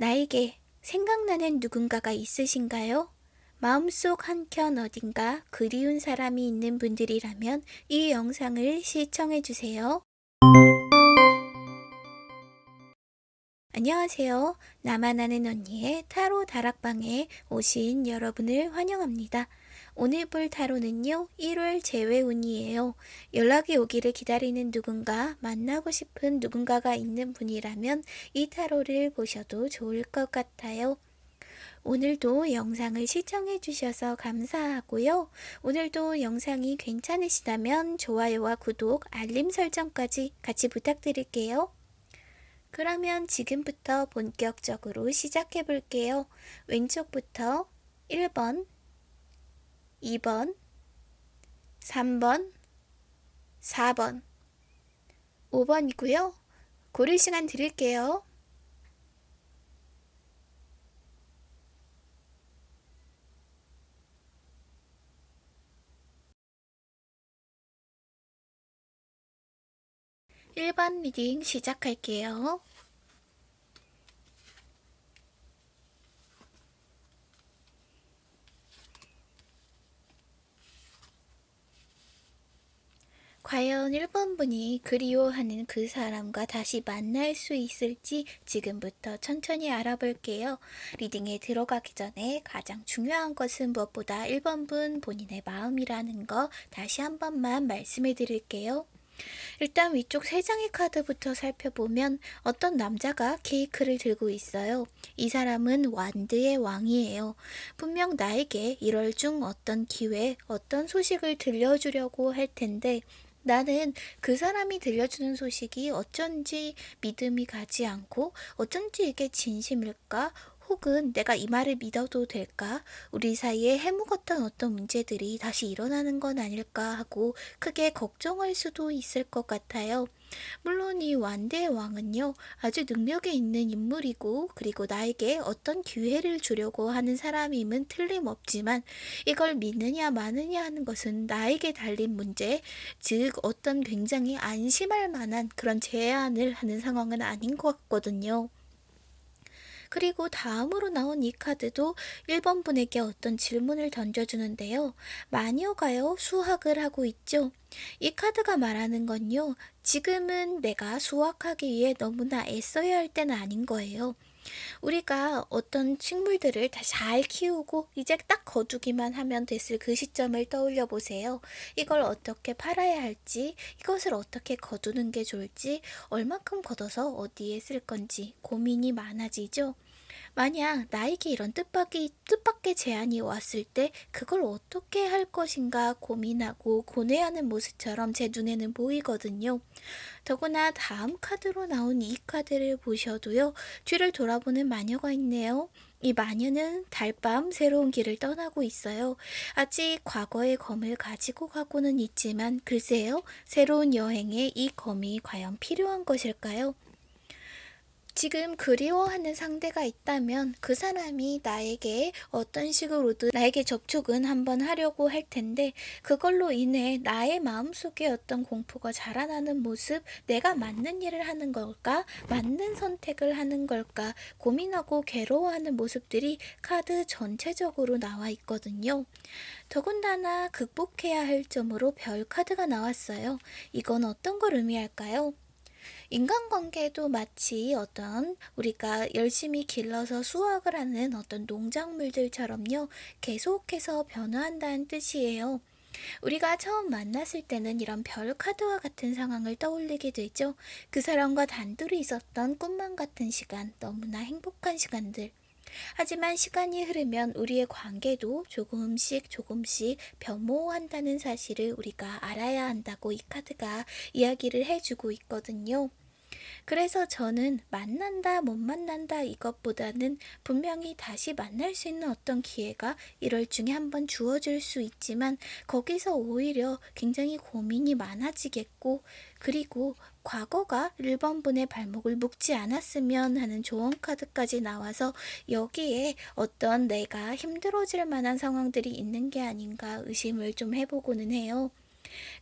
나에게 생각나는 누군가가 있으신가요? 마음속 한켠 어딘가 그리운 사람이 있는 분들이라면 이 영상을 시청해주세요. 안녕하세요. 나만 아는 언니의 타로 다락방에 오신 여러분을 환영합니다. 오늘 볼 타로는요, 1월 재회운이에요. 연락이 오기를 기다리는 누군가, 만나고 싶은 누군가가 있는 분이라면 이 타로를 보셔도 좋을 것 같아요. 오늘도 영상을 시청해 주셔서 감사하고요. 오늘도 영상이 괜찮으시다면 좋아요와 구독, 알림 설정까지 같이 부탁드릴게요. 그러면 지금부터 본격적으로 시작해 볼게요. 왼쪽부터 1번, 2번, 3번, 4번, 5번이고요. 고를 시간 드릴게요. 일번 리딩 시작할게요. 과연 1번 분이 그리워하는 그 사람과 다시 만날 수 있을지 지금부터 천천히 알아볼게요. 리딩에 들어가기 전에 가장 중요한 것은 무엇보다 1번 분 본인의 마음이라는 거 다시 한 번만 말씀해 드릴게요. 일단 위쪽 세 장의 카드부터 살펴보면 어떤 남자가 케이크를 들고 있어요. 이 사람은 완드의 왕이에요. 분명 나에게 이럴 중 어떤 기회, 어떤 소식을 들려주려고 할 텐데 나는 그 사람이 들려주는 소식이 어쩐지 믿음이 가지 않고 어쩐지 이게 진심일까? 혹은 내가 이 말을 믿어도 될까? 우리 사이에 해묵었던 어떤 문제들이 다시 일어나는 건 아닐까 하고 크게 걱정할 수도 있을 것 같아요. 물론 이 완대의 왕은요, 아주 능력이 있는 인물이고, 그리고 나에게 어떤 기회를 주려고 하는 사람임은 틀림없지만, 이걸 믿느냐 마느냐 하는 것은 나에게 달린 문제, 즉, 어떤 굉장히 안심할 만한 그런 제안을 하는 상황은 아닌 것 같거든요. 그리고 다음으로 나온 이 카드도 1번 분에게 어떤 질문을 던져주는데요. 마녀가요, 수학을 하고 있죠. 이 카드가 말하는 건요, 지금은 내가 수학하기 위해 너무나 애써야 할 때는 아닌 거예요. 우리가 어떤 식물들을 다 잘 키우고 이제 딱 거두기만 하면 됐을 그 시점을 떠올려 보세요. 이걸 어떻게 팔아야 할지, 이것을 어떻게 거두는 게 좋을지, 얼마큼 걷어서 어디에 쓸 건지 고민이 많아지죠. 만약 나에게 이런 뜻밖의, 뜻밖의 제안이 왔을 때 그걸 어떻게 할 것인가 고민하고 고뇌하는 모습처럼 제 눈에는 보이거든요. 더구나 다음 카드로 나온 이 카드를 보셔도요. 뒤를 돌아보는 마녀가 있네요. 이 마녀는 달밤 새로운 길을 떠나고 있어요. 아직 과거의 검을 가지고 가고는 있지만 글쎄요. 새로운 여행에 이 검이 과연 필요한 것일까요? 지금 그리워하는 상대가 있다면 그 사람이 나에게 어떤 식으로든 나에게 접촉은 한번 하려고 할 텐데 그걸로 인해 나의 마음속에 어떤 공포가 자라나는 모습 내가 맞는 일을 하는 걸까 맞는 선택을 하는 걸까 고민하고 괴로워하는 모습들이 카드 전체적으로 나와 있거든요. 더군다나 극복해야 할 점으로 별 카드가 나왔어요. 이건 어떤 걸 의미할까요? 인간관계도 마치 어떤 우리가 열심히 길러서 수확을 하는 어떤 농작물들처럼요. 계속해서 변화한다는 뜻이에요. 우리가 처음 만났을 때는 이런 별 카드와 같은 상황을 떠올리게 되죠. 그 사람과 단둘이 있었던 꿈만 같은 시간, 너무나 행복한 시간들. 하지만 시간이 흐르면 우리의 관계도 조금씩 조금씩 변모한다는 사실을 우리가 알아야 한다고 이 카드가 이야기를 해주고 있거든요. 그래서 저는 만난다, 못 만난다 이것보다는 분명히 다시 만날 수 있는 어떤 기회가 1월 중에 한번 주어질 수 있지만 거기서 오히려 굉장히 고민이 많아지겠고 그리고 과거가 1번분의 발목을 묶지 않았으면 하는 조언 카드까지 나와서 여기에 어떤 내가 힘들어질 만한 상황들이 있는 게 아닌가 의심을 좀 해보고는 해요.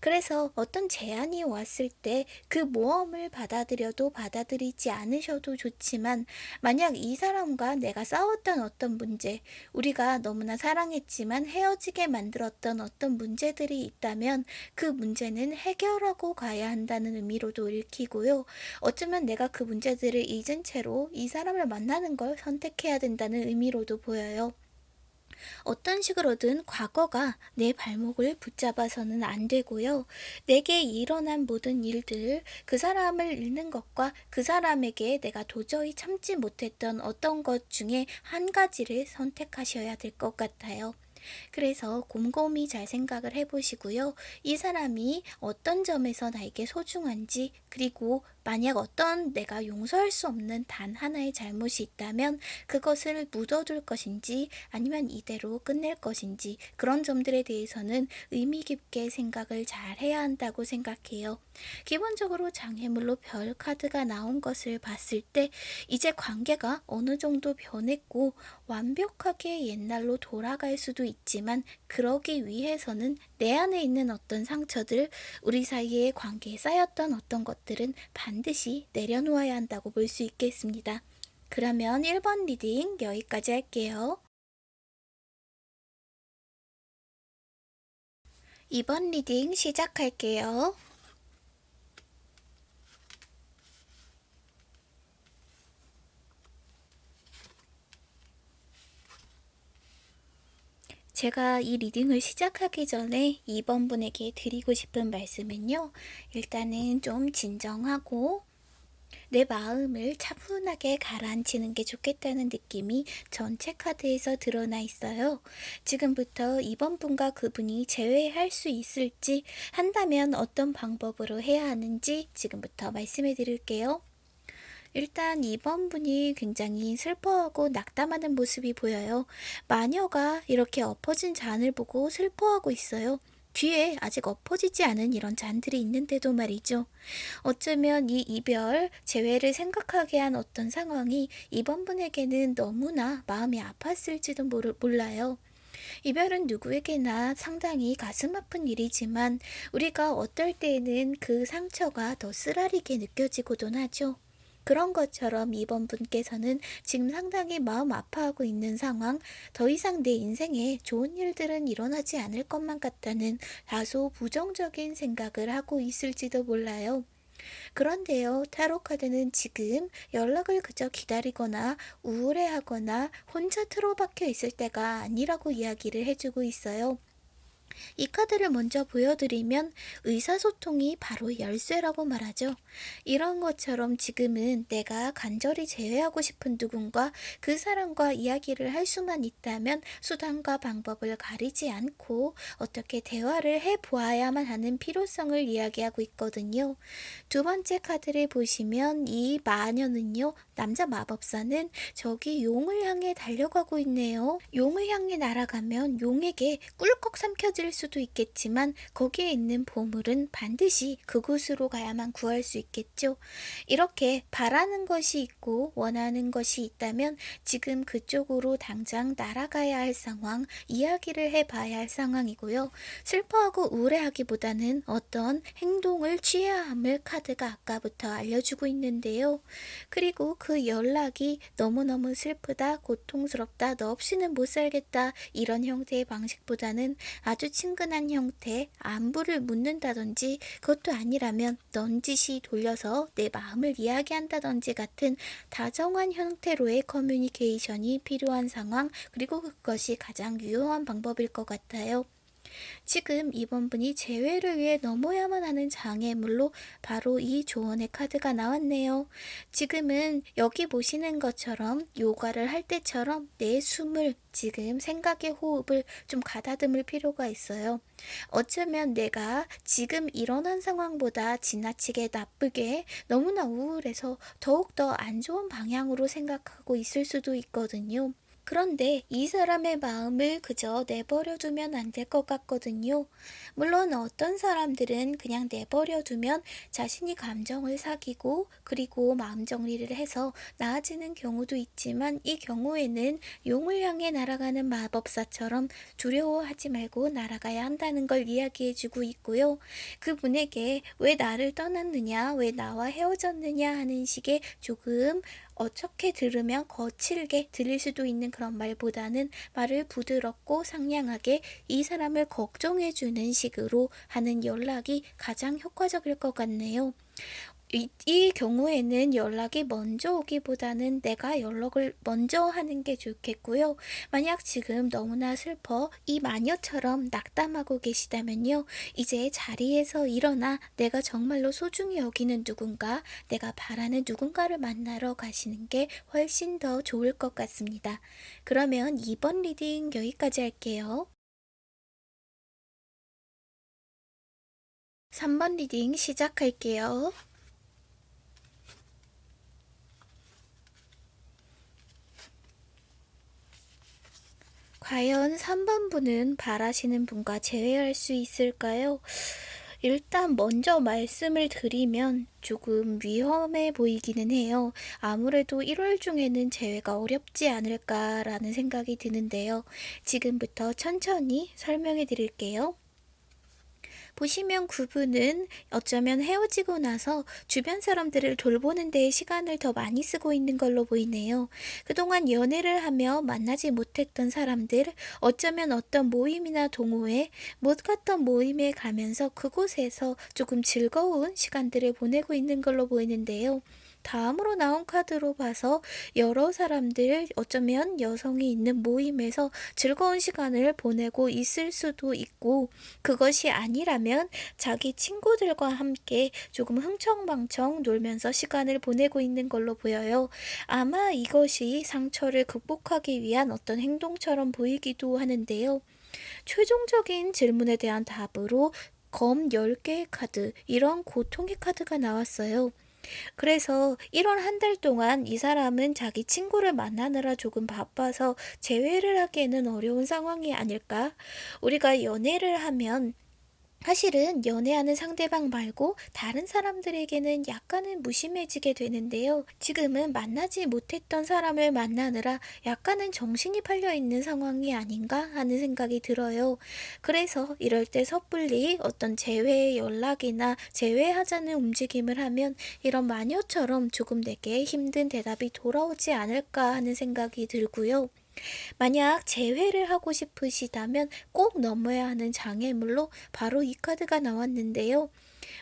그래서 어떤 제안이 왔을 때 그 모험을 받아들여도 받아들이지 않으셔도 좋지만 만약 이 사람과 내가 싸웠던 어떤 문제, 우리가 너무나 사랑했지만 헤어지게 만들었던 어떤 문제들이 있다면 그 문제는 해결하고 가야 한다는 의미로도 읽히고요. 어쩌면 내가 그 문제들을 잊은 채로 이 사람을 만나는 걸 선택해야 된다는 의미로도 보여요. 어떤 식으로든 과거가 내 발목을 붙잡아서는 안 되고요. 내게 일어난 모든 일들, 그 사람을 잃는 것과 그 사람에게 내가 도저히 참지 못했던 어떤 것 중에 한 가지를 선택하셔야 될 것 같아요. 그래서 곰곰이 잘 생각을 해보시고요. 이 사람이 어떤 점에서 나에게 소중한지, 그리고 만약 어떤 내가 용서할 수 없는 단 하나의 잘못이 있다면 그것을 묻어둘 것인지 아니면 이대로 끝낼 것인지 그런 점들에 대해서는 의미 깊게 생각을 잘 해야 한다고 생각해요. 기본적으로 장애물로 별 카드가 나온 것을 봤을 때 이제 관계가 어느 정도 변했고 완벽하게 옛날로 돌아갈 수도 있지만 그러기 위해서는 내 안에 있는 어떤 상처들, 우리 사이의 관계에 쌓였던 어떤 것들은 반드시 내려놓아야 한다고 볼 수 있겠습니다. 그러면 1번 reading 여기까지 할게요. 2번 reading 시작할게요. 제가 이 리딩을 시작하기 전에 2번 분에게 드리고 싶은 말씀은요. 일단은 좀 진정하고 내 마음을 차분하게 가라앉히는 게 좋겠다는 느낌이 전체 카드에서 드러나 있어요. 지금부터 이번 분과 그분이 재회할 수 있을지 한다면 어떤 방법으로 해야 하는지 지금부터 말씀해 드릴게요. 일단 이번 분이 굉장히 슬퍼하고 낙담하는 모습이 보여요. 마녀가 이렇게 엎어진 잔을 보고 슬퍼하고 있어요. 뒤에 아직 엎어지지 않은 이런 잔들이 있는데도 말이죠. 어쩌면 이 이별, 재회를 생각하게 한 어떤 상황이 이번 분에게는 너무나 마음이 아팠을지도 몰라요. 이별은 누구에게나 상당히 가슴 아픈 일이지만 우리가 어떨 때에는 그 상처가 더 쓰라리게 느껴지고도 하죠. 그런 것처럼 이번 분께서는 지금 상당히 마음 아파하고 있는 상황, 더 이상 내 인생에 좋은 일들은 일어나지 않을 것만 같다는 다소 부정적인 생각을 하고 있을지도 몰라요. 그런데요, 타로카드는 지금 연락을 그저 기다리거나 우울해하거나 혼자 틀어박혀 있을 때가 아니라고 이야기를 해주고 있어요. 이 카드를 먼저 보여드리면 의사소통이 바로 열쇠라고 말하죠. 이런 것처럼 지금은 내가 간절히 제외하고 싶은 누군가 그 사람과 이야기를 할 수만 있다면 수단과 방법을 가리지 않고 어떻게 대화를 해보아야만 하는 필요성을 이야기하고 있거든요. 두 번째 카드를 보시면 이 마녀는요. 남자 마법사는 저기 용을 향해 달려가고 있네요. 용을 향해 날아가면 용에게 꿀꺽 삼켜질 힘들 수도 있겠지만 거기에 있는 보물은 반드시 그곳으로 가야만 구할 수 있겠죠. 이렇게 바라는 것이 있고 원하는 것이 있다면 지금 그쪽으로 당장 날아가야 할 상황, 이야기를 해봐야 할 상황이고요. 슬퍼하고 우울해하기보다는 어떤 행동을 취해야 함을 카드가 아까부터 알려주고 있는데요. 그리고 그 연락이 너무너무 슬프다, 고통스럽다, 너 없이는 못 살겠다 이런 형태의 방식보다는 아주 친근한 형태, 안부를 묻는다든지 그것도 아니라면 넌지시 돌려서 내 마음을 이야기한다든지 같은 다정한 형태로의 커뮤니케이션이 필요한 상황 그리고 그것이 가장 유효한 방법일 것 같아요. 지금 이번 분이 재회를 위해 넘어야만 하는 장애물로 바로 이 조언의 카드가 나왔네요. 지금은 여기 보시는 것처럼 요가를 할 때처럼 내 숨을 지금 생각의 호흡을 좀 가다듬을 필요가 있어요. 어쩌면 내가 지금 일어난 상황보다 지나치게 나쁘게 너무나 우울해서 더욱더 안 좋은 방향으로 생각하고 있을 수도 있거든요. 그런데 이 사람의 마음을 그저 내버려 두면 안 될 것 같거든요. 물론 어떤 사람들은 그냥 내버려 두면 자신이 감정을 사귀고 그리고 마음 정리를 해서 나아지는 경우도 있지만 이 경우에는 용을 향해 날아가는 마법사처럼 두려워하지 말고 날아가야 한다는 걸 이야기해 주고 있고요. 그분에게 왜 나를 떠났느냐, 왜 나와 헤어졌느냐 하는 식의 조금 어떻게 들으면 거칠게 들릴 수도 있는 그런 말보다는 말을 부드럽고 상냥하게 이 사람을 걱정해주는 식으로 하는 연락이 가장 효과적일 것 같네요. 이, 이 경우에는 연락이 먼저 오기보다는 내가 연락을 먼저 하는 게 좋겠고요. 만약 지금 너무나 슬퍼 이 마녀처럼 낙담하고 계시다면요. 이제 자리에서 일어나 내가 정말로 소중히 여기는 누군가, 내가 바라는 누군가를 만나러 가시는 게 훨씬 더 좋을 것 같습니다. 그러면 이번 reading 여기까지 할게요. 3번 reading 시작할게요. 과연 3번 분은 바라시는 분과 재회할 수 있을까요? 일단 먼저 말씀을 드리면 조금 위험해 보이기는 해요. 아무래도 1월 중에는 재회가 어렵지 않을까라는 생각이 드는데요. 지금부터 천천히 설명해 드릴게요. 보시면 그분은 어쩌면 헤어지고 나서 주변 사람들을 돌보는 데 시간을 더 많이 쓰고 있는 걸로 보이네요. 그동안 연애를 하며 만나지 못했던 사람들, 어쩌면 어떤 모임이나 동호회, 못 갔던 모임에 가면서 그곳에서 조금 즐거운 시간들을 보내고 있는 걸로 보이는데요. 다음으로 나온 카드로 봐서 여러 사람들 어쩌면 여성이 있는 모임에서 즐거운 시간을 보내고 있을 수도 있고 그것이 아니라면 자기 친구들과 함께 조금 흥청망청 놀면서 시간을 보내고 있는 걸로 보여요. 아마 이것이 상처를 극복하기 위한 어떤 행동처럼 보이기도 하는데요. 최종적인 질문에 대한 답으로 검 10개의 카드, 이런 고통의 카드가 나왔어요. 그래서 1월 한달 동안 이 사람은 자기 친구를 만나느라 조금 바빠서 재회를 하기에는 어려운 상황이 아닐까? 우리가 연애를 하면 사실은 연애하는 상대방 말고 다른 사람들에게는 약간은 무심해지게 되는데요. 지금은 만나지 못했던 사람을 만나느라 약간은 정신이 팔려 있는 상황이 아닌가 하는 생각이 들어요. 그래서 이럴 때 섣불리 어떤 재회 연락이나 재회하자는 움직임을 하면 이런 마녀처럼 조금 내게 힘든 대답이 돌아오지 않을까 하는 생각이 들고요. 만약 재회를 하고 싶으시다면 꼭 넘어야 하는 장애물로 바로 이 카드가 나왔는데요.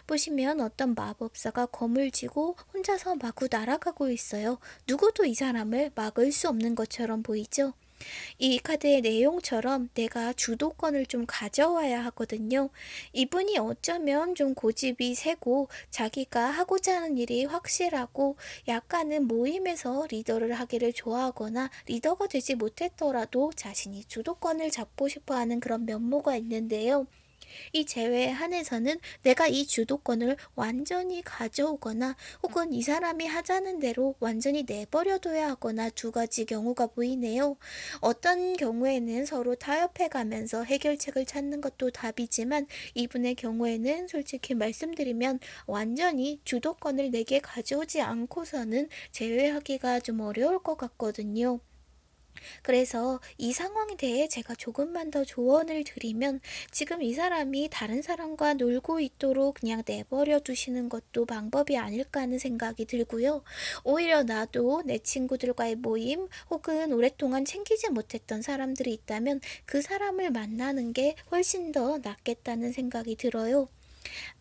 보시면 어떤 마법사가 검을 쥐고 혼자서 마구 날아가고 있어요. 누구도 이 사람을 막을 수 없는 것처럼 보이죠? 이 카드의 내용처럼 내가 주도권을 좀 가져와야 하거든요. 이분이 어쩌면 좀 고집이 세고 자기가 하고자 하는 일이 확실하고 약간은 모임에서 리더를 하기를 좋아하거나 리더가 되지 못했더라도 자신이 주도권을 잡고 싶어 하는 그런 면모가 있는데요. 이 제외에 한해서는 내가 이 주도권을 완전히 가져오거나 혹은 이 사람이 하자는 대로 완전히 내버려둬야 하거나 두 가지 경우가 보이네요. 어떤 경우에는 서로 타협해 가면서 해결책을 찾는 것도 답이지만 이분의 경우에는 솔직히 말씀드리면 완전히 주도권을 내게 가져오지 않고서는 제외하기가 좀 어려울 것 같거든요. 그래서 이 상황에 대해 제가 조금만 더 조언을 드리면 지금 이 사람이 다른 사람과 놀고 있도록 그냥 내버려 두시는 것도 방법이 아닐까 하는 생각이 들고요. 오히려 나도 내 친구들과의 모임 혹은 오랫동안 챙기지 못했던 사람들이 있다면 그 사람을 만나는 게 훨씬 더 낫겠다는 생각이 들어요.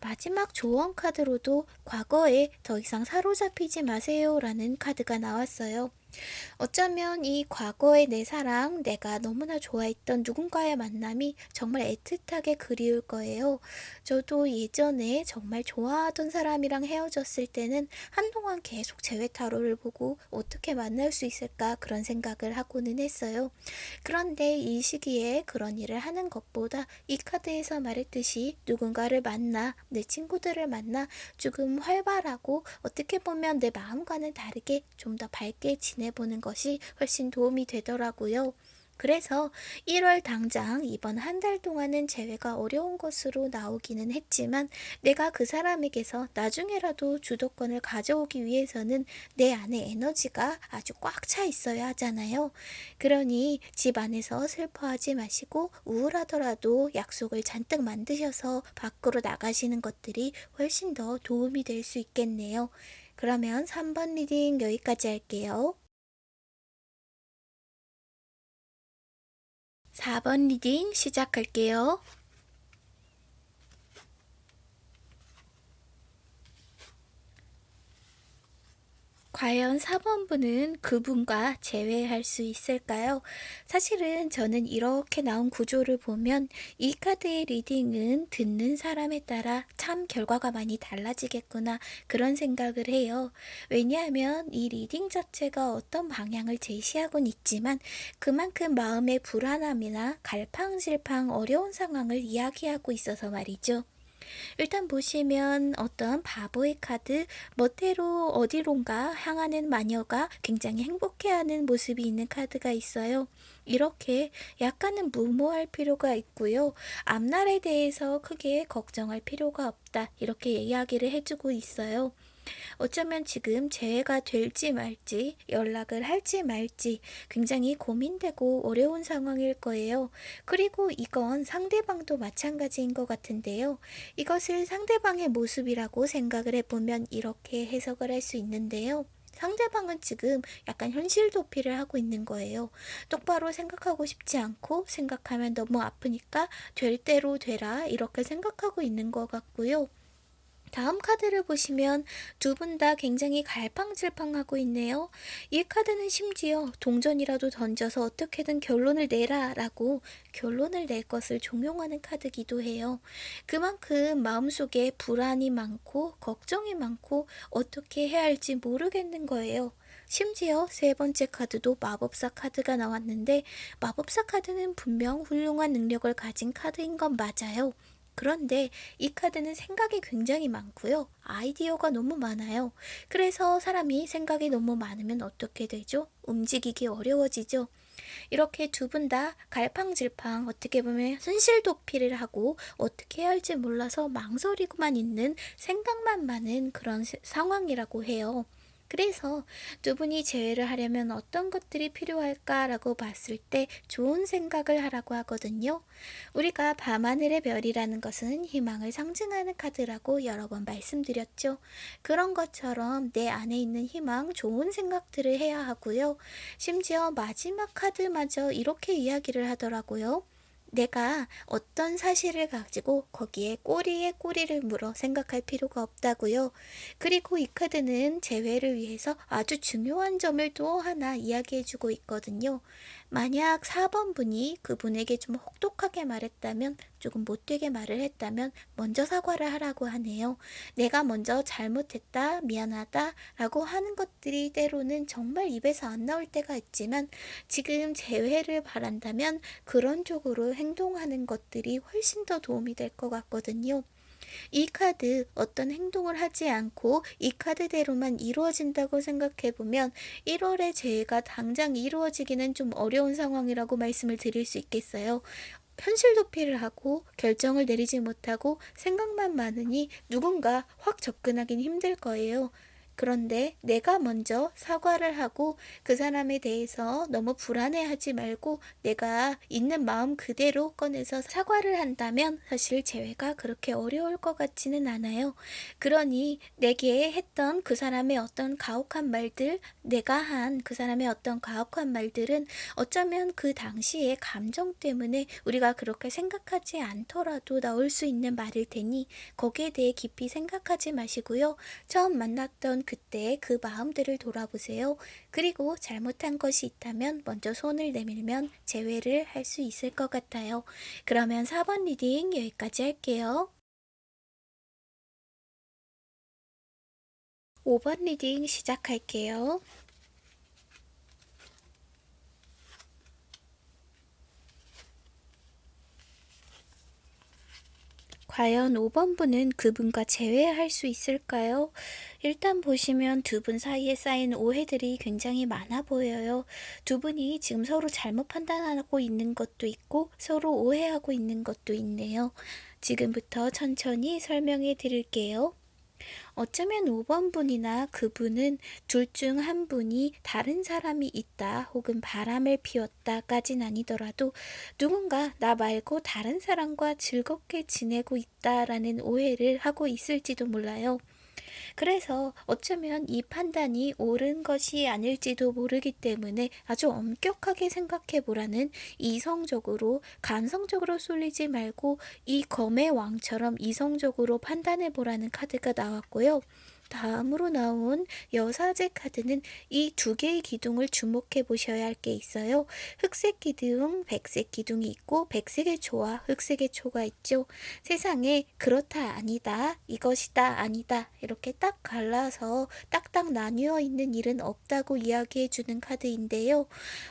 마지막 조언 카드로도 과거에 더 이상 사로잡히지 마세요 라는 카드가 나왔어요. 어쩌면 이 과거의 내 사랑, 내가 너무나 좋아했던 누군가의 만남이 정말 애틋하게 그리울 거예요. 저도 예전에 정말 좋아하던 사람이랑 헤어졌을 때는 한동안 계속 재회 타로를 보고 어떻게 만날 수 있을까 그런 생각을 하고는 했어요. 그런데 이 시기에 그런 일을 하는 것보다 이 카드에서 말했듯이 누군가를 만나, 내 친구들을 만나 조금 활발하고 어떻게 보면 내 마음과는 다르게 좀 더 밝게 지내 보내보는 것이 훨씬 도움이 되더라고요. 그래서 1월 당장 이번 한 달 동안은 재회가 어려운 것으로 나오기는 했지만 내가 그 사람에게서 나중에라도 주도권을 가져오기 위해서는 내 안에 에너지가 아주 꽉 차 있어야 하잖아요. 그러니 집 안에서 슬퍼하지 마시고 우울하더라도 약속을 잔뜩 만드셔서 밖으로 나가시는 것들이 훨씬 더 도움이 될 수 있겠네요. 그러면 3번 reading 여기까지 할게요. 4번 reading 시작할게요. 과연 4번분은 그분과 재회할 수 있을까요? 사실은 저는 이렇게 나온 구조를 보면 이 카드의 reading은 듣는 사람에 따라 참 결과가 많이 달라지겠구나 그런 생각을 해요. 왜냐하면 이 reading 자체가 어떤 방향을 제시하곤 있지만 그만큼 마음의 불안함이나 갈팡질팡 어려운 상황을 이야기하고 있어서 말이죠. 일단 보시면 어떤 바보의 카드, 멋대로 어디론가 향하는 마녀가 굉장히 행복해하는 모습이 있는 카드가 있어요. 이렇게 약간은 무모할 필요가 있고요. 앞날에 대해서 크게 걱정할 필요가 없다. 이렇게 이야기를 해주고 있어요. 어쩌면 지금 재해가 될지 말지 연락을 할지 말지 굉장히 고민되고 어려운 상황일 거예요. 그리고 이건 상대방도 마찬가지인 것 같은데요. 이것을 상대방의 모습이라고 생각을 해보면 이렇게 해석을 할 수 있는데요. 상대방은 지금 약간 현실 도피를 하고 있는 거예요. 똑바로 생각하고 싶지 않고 생각하면 너무 아프니까 될 대로 되라 이렇게 생각하고 있는 것 같고요. 다음 카드를 보시면 두 분 다 굉장히 갈팡질팡하고 있네요. 이 카드는 심지어 동전이라도 던져서 어떻게든 결론을 내라 라고 결론을 낼 것을 종용하는 카드기도 해요. 그만큼 마음속에 불안이 많고 걱정이 많고 어떻게 해야 할지 모르겠는 거예요. 심지어 세 번째 카드도 마법사 카드가 나왔는데 마법사 카드는 분명 훌륭한 능력을 가진 카드인 건 맞아요. 그런데 이 카드는 생각이 굉장히 많고요. 아이디어가 너무 많아요. 그래서 사람이 생각이 너무 많으면 어떻게 되죠? 움직이기 어려워지죠. 이렇게 두 분 다 갈팡질팡 어떻게 보면 현실 도피를 하고 어떻게 해야 할지 몰라서 망설이고만 있는 생각만 많은 그런 상황이라고 해요. 그래서 두 분이 재회를 하려면 어떤 것들이 필요할까라고 봤을 때 좋은 생각을 하라고 하거든요. 우리가 밤하늘의 별이라는 것은 희망을 상징하는 카드라고 여러 번 말씀드렸죠. 그런 것처럼 내 안에 있는 희망, 좋은 생각들을 해야 하고요. 심지어 마지막 카드마저 이렇게 이야기를 하더라고요. 내가 어떤 사실을 가지고 거기에 꼬리에 꼬리를 물어 생각할 필요가 없다고요. 그리고 이 카드는 재회를 위해서 아주 중요한 점을 또 하나 이야기해주고 있거든요. 만약 4번 분이 그분에게 좀 혹독하게 말했다면 조금 못되게 말을 했다면 먼저 사과를 하라고 하네요. 내가 먼저 잘못했다, 미안하다 라고 하는 것들이 때로는 정말 입에서 안 나올 때가 있지만 지금 재회를 바란다면 그런 쪽으로 행동하는 것들이 훨씬 더 도움이 될 것 같거든요. 이 카드 어떤 행동을 하지 않고 이 카드대로만 이루어진다고 생각해보면 1월에 재해가 당장 이루어지기는 좀 어려운 상황이라고 말씀을 드릴 수 있겠어요. 현실 도피를 하고 결정을 내리지 못하고 생각만 많으니 누군가 확 접근하긴 힘들 거예요. 그런데 내가 먼저 사과를 하고 그 사람에 대해서 너무 불안해하지 말고 내가 있는 마음 그대로 꺼내서 사과를 한다면 사실 재회가 그렇게 어려울 것 같지는 않아요. 그러니 내게 했던 그 사람의 어떤 가혹한 말들, 내가 한 그 사람의 어떤 가혹한 말들은 어쩌면 그 당시의 감정 때문에 우리가 그렇게 생각하지 않더라도 나올 수 있는 말일 테니 거기에 대해 깊이 생각하지 마시고요. 처음 만났던 그때 그 마음들을 돌아보세요. 그리고 잘못한 것이 있다면 먼저 손을 내밀면 재회를 할 수 있을 것 같아요. 그러면 4번 reading 여기까지 할게요. 5번 reading 시작할게요. 과연 5번 분은 그분과 재회할 수 있을까요? 일단 보시면 두 분 사이에 쌓인 오해들이 굉장히 많아 보여요. 두 분이 지금 서로 잘못 판단하고 있는 것도 있고 서로 오해하고 있는 것도 있네요. 지금부터 천천히 설명해 드릴게요. 어쩌면 5번 분이나 그분은 둘 중 한 분이 다른 사람이 있다 혹은 바람을 피웠다까진 아니더라도 누군가 나 말고 다른 사람과 즐겁게 지내고 있다라는 오해를 하고 있을지도 몰라요. 그래서 어쩌면 이 판단이 옳은 것이 아닐지도 모르기 때문에 아주 엄격하게 생각해 보라는 이성적으로 감성적으로 쏠리지 말고 이 검의 왕처럼 이성적으로 판단해 보라는 카드가 나왔고요. 다음으로 나온 여사제 카드는 이 두 개의 기둥을 주목해 보셔야 할 게 있어요. 흑색 기둥, 백색 기둥이 있고 백색의 초와 흑색의 초가 있죠. 세상에 그렇다 아니다, 이것이다 아니다 이렇게 딱 갈라서 딱딱 나뉘어 있는 일은 없다고 이야기해 주는 카드인데요.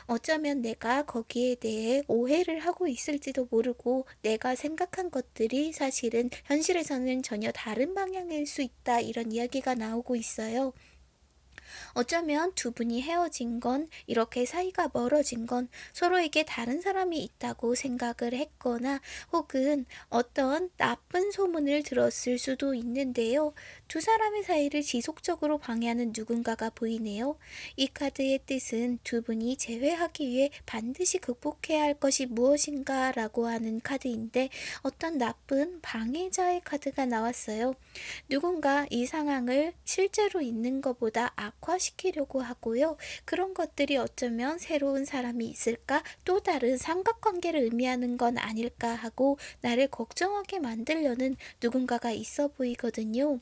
어쩌면 내가 거기에 대해 오해를 하고 있을지도 모르고 내가 생각한 것들이 사실은 현실에서는 전혀 다른 방향일 수 있다 이런 이야기가 나오고 있어요. 어쩌면 두 분이 헤어진 건 이렇게 사이가 멀어진 건 서로에게 다른 사람이 있다고 생각을 했거나 혹은 어떤 나쁜 소문을 들었을 수도 있는데요. 두 사람의 사이를 지속적으로 방해하는 누군가가 보이네요. 이 카드의 뜻은 두 분이 재회하기 위해 반드시 극복해야 할 것이 무엇인가 라고 하는 카드인데 어떤 나쁜 방해자의 카드가 나왔어요. 누군가 이 상황을 실제로 있는 것보다 악화시키려고 하고요. 그런 것들이 어쩌면 새로운 사람이 있을까 또 다른 삼각관계를 의미하는 건 아닐까 하고 나를 걱정하게 만들려는 누군가가 있어 보이거든요.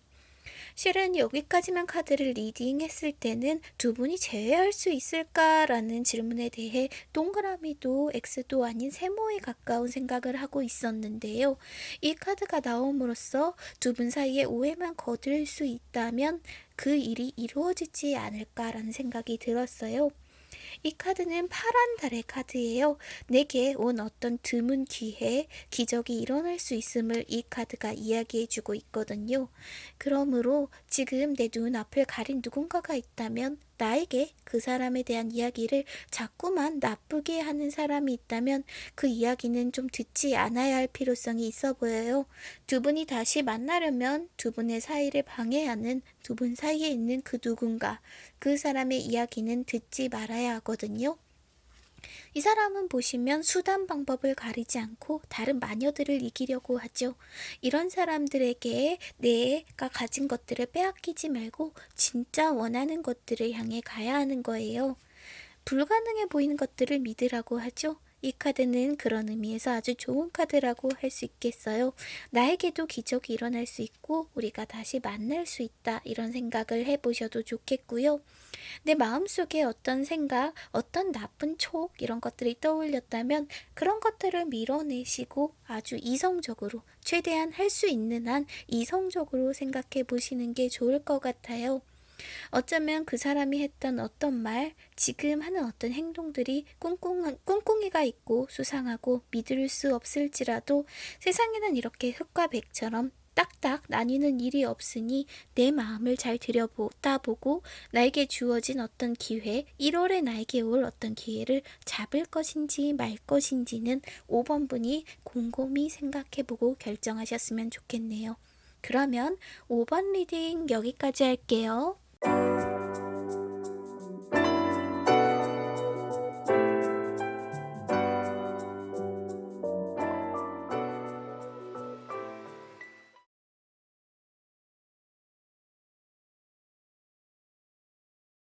실은 여기까지만 카드를 리딩했을 때는 두 분이 제외할 수 있을까라는 질문에 대해 동그라미도 X도 아닌 세모에 가까운 생각을 하고 있었는데요. 이 카드가 나옴으로써 두 분 사이에 오해만 거둘 수 있다면 그 일이 이루어지지 않을까라는 생각이 들었어요. 이 카드는 파란 달의 카드예요. 내게 온 어떤 드문 기회, 기적이 일어날 수 있음을 이 카드가 이야기해주고 있거든요. 그러므로 지금 내 눈앞을 가린 누군가가 있다면 나에게 그 사람에 대한 이야기를 자꾸만 나쁘게 하는 사람이 있다면 그 이야기는 좀 듣지 않아야 할 필요성이 있어 보여요. 두 분이 다시 만나려면 두 분의 사이를 방해하는 두 분 사이에 있는 그 누군가, 그 사람의 이야기는 듣지 말아야 하거든요. 이 사람은 보시면 수단 방법을 가리지 않고 다른 마녀들을 이기려고 하죠. 이런 사람들에게 내가 가진 것들을 빼앗기지 말고 진짜 원하는 것들을 향해 가야 하는 거예요. 불가능해 보이는 것들을 믿으라고 하죠. 이 카드는 그런 의미에서 아주 좋은 카드라고 할 수 있겠어요. 나에게도 기적이 일어날 수 있고 우리가 다시 만날 수 있다 이런 생각을 해보셔도 좋겠고요. 내 마음속에 어떤 생각, 어떤 나쁜 촉 이런 것들이 떠올렸다면 그런 것들을 밀어내시고 아주 이성적으로 최대한 할 수 있는 한 이성적으로 생각해 보시는 게 좋을 것 같아요. 어쩌면 그 사람이 했던 어떤 말, 지금 하는 어떤 행동들이 꿍꿍, 꿍꿍이가 있고 수상하고 믿을 수 없을지라도 세상에는 이렇게 흙과 백처럼 딱딱 나뉘는 일이 없으니 내 마음을 잘 들여보다 보고 나에게 주어진 어떤 기회, 1월에 나에게 올 어떤 기회를 잡을 것인지 말 것인지는 5번 분이 곰곰이 생각해보고 결정하셨으면 좋겠네요. 그러면 5번 리딩 여기까지 할게요. Thank you.